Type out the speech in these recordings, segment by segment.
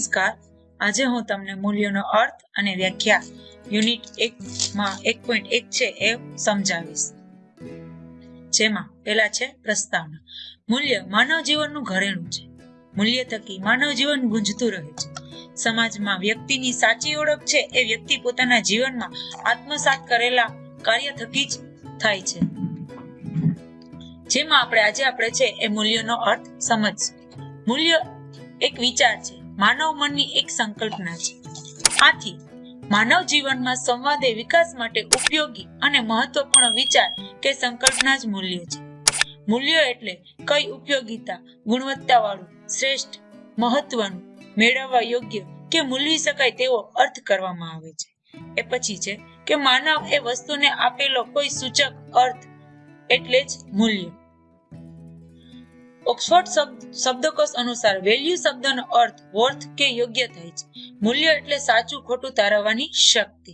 નમસ્કાર. આજે હું તમને મૂલ્યોનો અર્થ અને વ્યાખ્યા યુનિટ એક માં એક પોઈન્ટ એક છે એ સમજાવીશ. જેમાં પેલા છે પ્રસ્તાવના. મૂલ્ય માનવ જીવનનું ઘરેણું છે. મૂલ્ય થકી માનવ જીવન ગુંજતું રહે છે. સમાજમાં વ્યક્તિની સાચી ઓળખ છે એ વ્યક્તિ પોતાના જીવનમાં આત્મસાત કરેલા કાર્ય થકી જ થાય છે. જેમાં આપણે આજે આપણે છે એ મૂલ્યનો અર્થ સમજ મૂલ્ય એક વિચાર છે. માનવ મનની એક સંકલ્પના છે. આથી, માનવ જીવનમાં સંવાદે વિકાસ માટે ઉપયોગી અને મહત્વપૂર્ણ વિચાર કે સંકલ્પના જ મૂલ્ય છે. મૂલ્યો એટલે કઈ ઉપયોગીતા, ગુણવત્તાવાળું, શ્રેષ્ઠ, મહત્વનું, મેળવવા યોગ્ય કે મૂલવી શકાય તેવો અર્થ કરવામાં આવે છે. એ પછી છે કે માનવ એ વસ્તુને આપેલો કોઈ સૂચક અર્થ એટલે જ મૂલ્ય. ઓક્સફોર્ડ શબ્દકોશ અનુસાર વેલ્યુ શબ્દનો અર્થ વર્થ કે યોગ્ય થાય છે. મૂલ્ય એટલે સાચું ખોટું તારવવાની શક્તિ.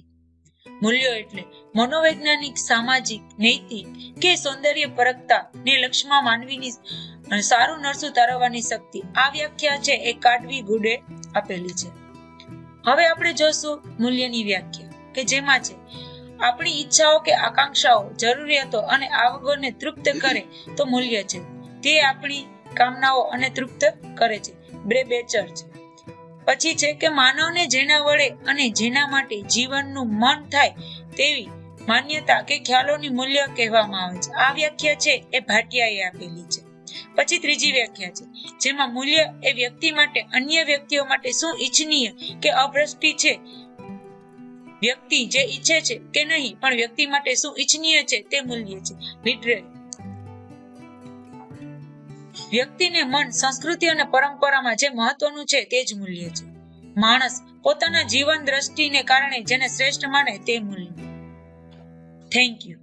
મૂલ્યો એટલે મનોવૈજ્ઞાનિક, સામાજિક, નૈતિક કે સૌંદર્ય પરકતા ને લક્ષ્યમાં માનવીની સારું નરસું તારવવાની શક્તિ. આ વ્યાખ્યા છે એ કાઢવી ગુડે આપેલી છે. હવે આપણે જોશું મૂલ્યની વ્યાખ્યા કે જેમાં છે, આપણી ઈચ્છાઓ કે આકાંક્ષાઓ, જરૂરિયાતો અને આવકોને તૃપ્ત કરે તો મૂલ્ય છે. તે આપણી કામનાઓ અને તૃપ્ત કરે છે. બે બેચર છે. પછી છે કે માનવને જેના વડે અને જેના માટે જીવનનું મન થાય તેવી માન્યતા કે ખ્યાલોની મૂલ્ય કહેવામાં આવે છે. આ વ્યાખ્યા છે એ ભાટિયાએ આપેલી છે. પછી ત્રીજી વ્યાખ્યા છે, જેમાં મૂલ્ય એ વ્યક્તિ માટે અન્ય વ્યક્તિઓ માટે શું ઈચ્છનીય કે અભ્રષ્ટિ છે? વ્યક્તિ જે ઈચ્છે છે કે નહીં, પણ વ્યક્તિ માટે શું ઈચ્છનીય છે તે મૂલ્ય છે. લિટરેરી વ્યક્તિને મન, સંસ્કૃતિ અને પરંપરામાં જે મહત્વનું છે તે જ મૂલ્ય છે. માણસ પોતાના જીવન દ્રષ્ટિને કારણે જેને શ્રેષ્ઠ માને તે મૂલ્ય. Thank you